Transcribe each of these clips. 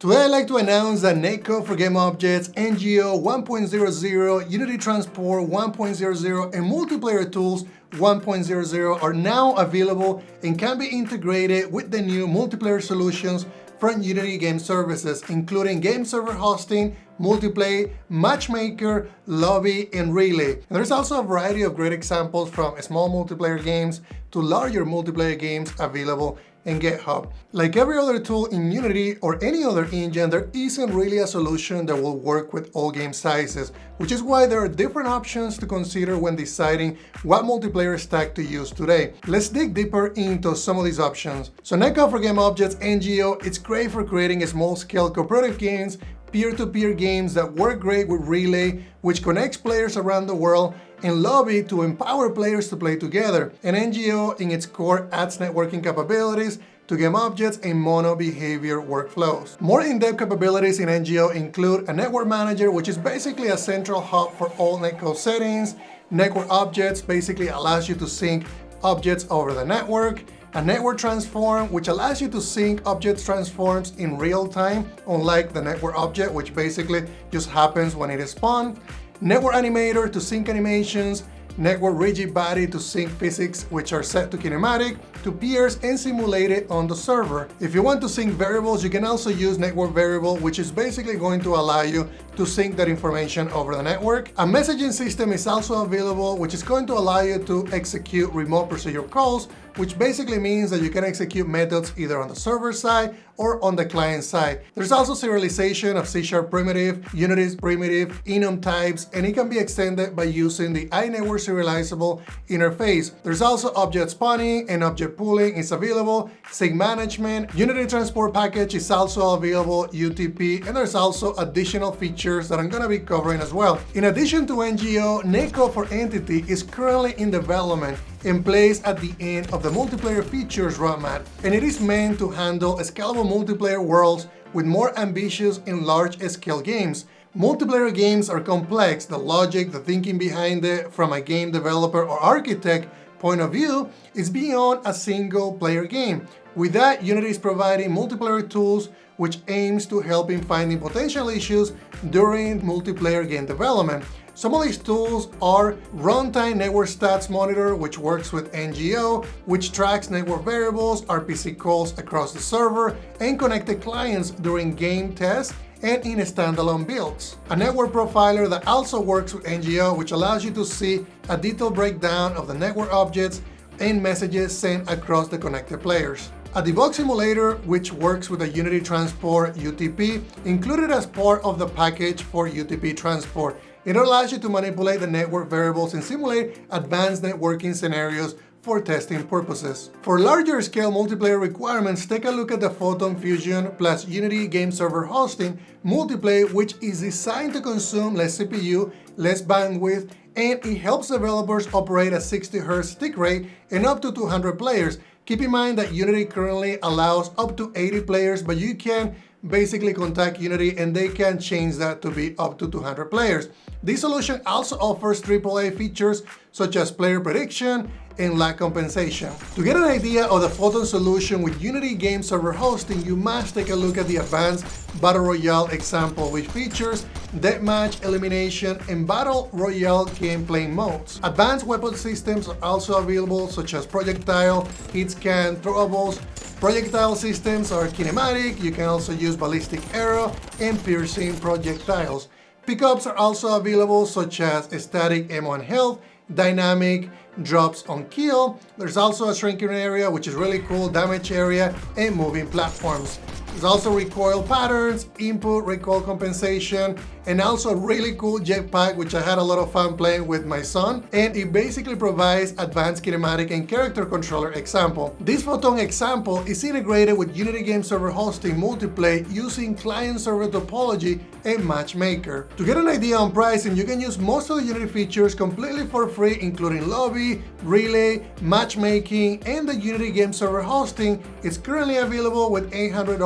Today I'd like to announce that Netcode for Game Objects, NGO 1.00, Unity Transport 1.00, and Multiplayer Tools 1.00 are now available and can be integrated with the new multiplayer solutions from Unity Game Services, including game server hosting, multiplayer, matchmaker, lobby, and relay. And there's also a variety of great examples from small multiplayer games to larger multiplayer games available in GitHub. Like every other tool in Unity or any other engine, there isn't really a solution that will work with all game sizes, which is why there are different options to consider when deciding what multiplayer stack to use today. Let's dig deeper into some of these options. So Netcode for Game Objects NGO, it's great for creating small-scale cooperative games peer-to-peer -peer games that work great with Relay, which connects players around the world, and Lobby to empower players to play together. And NGO in its core adds networking capabilities to game objects and MonoBehaviour workflows. More in-depth capabilities in NGO include a network manager, which is basically a central hub for all netcode settings. Network objects basically allows you to sync objects over the network a network transform, which allows you to sync object transforms in real time, unlike the network object, which basically just happens when it is spawned. Network animator to sync animations, network rigid body to sync physics, which are set to kinematic, to peers and simulated on the server. If you want to sync variables, you can also use network variable, which is basically going to allow you to sync that information over the network. A messaging system is also available, which is going to allow you to execute remote procedure calls, which basically means that you can execute methods either on the server side or on the client side. There's also serialization of C-sharp primitive, Unity's primitive, enum types, and it can be extended by using the iNetwork serializable interface. There's also object spawning and object pooling is available, scene management, Unity transport package is also available, UTP, and there's also additional features that I'm gonna be covering as well. In addition to NGO, Netcode for Entity is currently in development and placed at the end of the multiplayer features roadmap, and it is meant to handle scalable multiplayer worlds with more ambitious and large-scale games. Multiplayer games are complex, the logic, the thinking behind it from a game developer or architect point of view is beyond a single player game. With that, Unity is providing multiplayer tools which aims to help in finding potential issues during multiplayer game development. Some of these tools are Runtime Network Stats Monitor, which works with NGO, which tracks network variables, RPC calls across the server, and connected clients during game tests and in standalone builds. A network profiler that also works with NGO, which allows you to see a detailed breakdown of the network objects and messages sent across the connected players. A debug simulator, which works with the Unity Transport UTP, included as part of the package for UTP Transport. It allows you to manipulate the network variables and simulate advanced networking scenarios for testing purposes. For larger scale multiplayer requirements, take a look at the Photon Fusion plus Unity Game Server Hosting Multiplay, which is designed to consume less CPU, less bandwidth, and it helps developers operate at 60 Hz tick rate and up to 200 players. Keep in mind that Unity currently allows up to 80 players, but you can basically contact Unity and they can change that to be up to 200 players. This solution also offers AAA features such as player prediction and lag compensation. To get an idea of the Photon solution with Unity Game Server Hosting, you must take a look at the Advanced Battle Royale example, which features deathmatch, elimination, and Battle Royale gameplay modes. Advanced weapon systems are also available, such as projectile, hit scan, throwables, Projectile systems are kinematic, you can also use ballistic arrow and piercing projectiles. Pickups are also available such as static M1 health, dynamic drops on kill. There's also a shrinking area, which is really cool, damage area, and moving platforms. There's also recoil patterns, input recoil compensation, and also a really cool jetpack, which I had a lot of fun playing with my son. And it basically provides advanced kinematic and character controller example. This Photon example is integrated with Unity Game Server Hosting Multiplay using client-server topology and Matchmaker. To get an idea on pricing, you can use most of the Unity features completely for free, including Lobby, Relay, Matchmaking, and the Unity Game Server Hosting. It's currently available with $800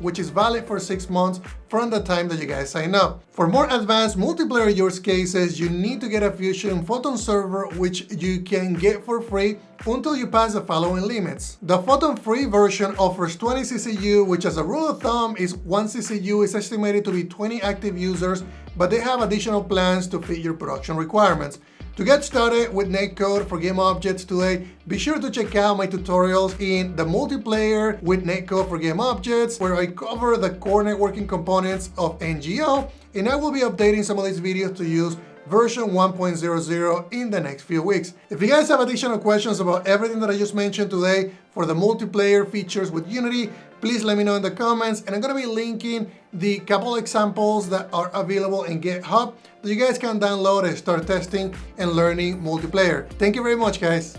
which is valid for six months from the time that you guys sign up. For more advanced multiplayer use cases, you need to get a Fusion Photon server, which you can get for free until you pass the following limits. The Photon Free version offers 20 CCU, which as a rule of thumb is 1 CCU is estimated to be 20 active users, but they have additional plans to fit your production requirements. To get started with netcode for game objects today, be sure to check out my tutorials in the multiplayer with netcode for game objects, where I cover the core networking components of NGO, and I will be updating some of these videos to use version 1.00 in the next few weeks. If you guys have additional questions about everything that I just mentioned today for the multiplayer features with Unity, please let me know in the comments and I'm gonna be linking the couple examples that are available in GitHub that you guys can download and start testing and learning multiplayer. Thank you very much guys.